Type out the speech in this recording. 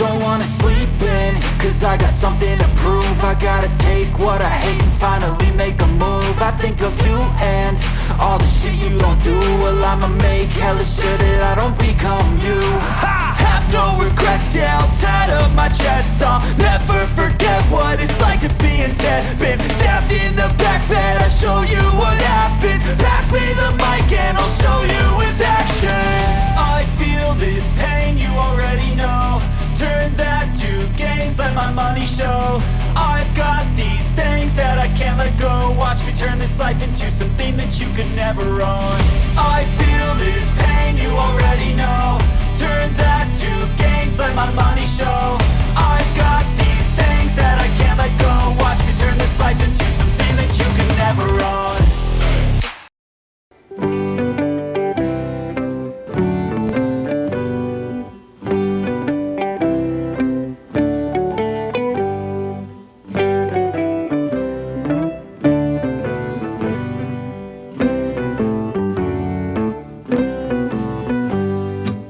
wanna sleep in Cause I got something to prove. I gotta take what I hate and finally make a move. I think of you and all the shit you don't do. Well I'ma make hella sure that I don't become you. I have no regrets, yeah I'll tie up my chest. I'll never forget what it's like to be in debt let my money show. I've got these things that I can't let go. Watch me turn this life into something that you could never own. I feel this